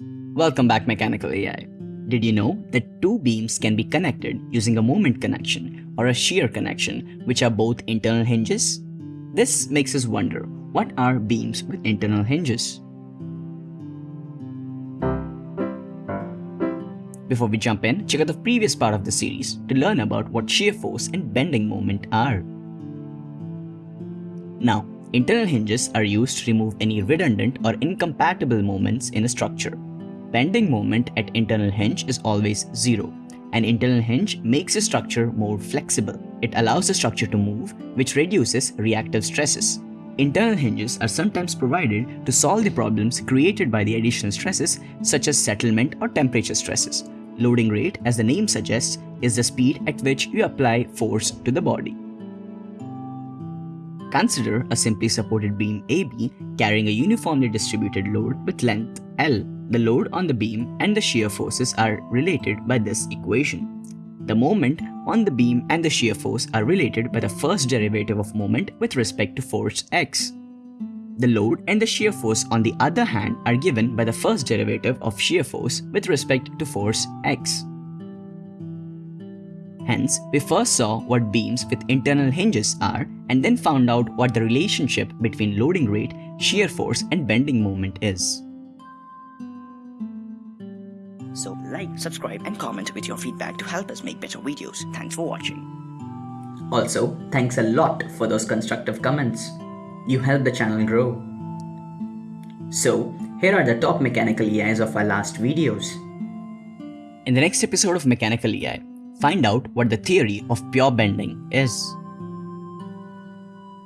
Welcome back Mechanical EI. Did you know that two beams can be connected using a moment connection or a shear connection which are both internal hinges? This makes us wonder, what are beams with internal hinges? Before we jump in, check out the previous part of the series to learn about what shear force and bending moment are. Now, internal hinges are used to remove any redundant or incompatible moments in a structure bending moment at internal hinge is always zero. An internal hinge makes a structure more flexible. It allows the structure to move, which reduces reactive stresses. Internal hinges are sometimes provided to solve the problems created by the additional stresses such as settlement or temperature stresses. Loading rate, as the name suggests, is the speed at which you apply force to the body. Consider a simply supported beam AB carrying a uniformly distributed load with length L. The load on the beam and the shear forces are related by this equation. The moment on the beam and the shear force are related by the first derivative of moment with respect to force x. The load and the shear force on the other hand are given by the first derivative of shear force with respect to force x. Hence, we first saw what beams with internal hinges are and then found out what the relationship between loading rate, shear force and bending moment is. So like, subscribe and comment with your feedback to help us make better videos. Thanks for watching. Also, thanks a lot for those constructive comments. You help the channel grow. So, here are the top mechanical EIs of our last videos. In the next episode of Mechanical EI, find out what the theory of pure bending is.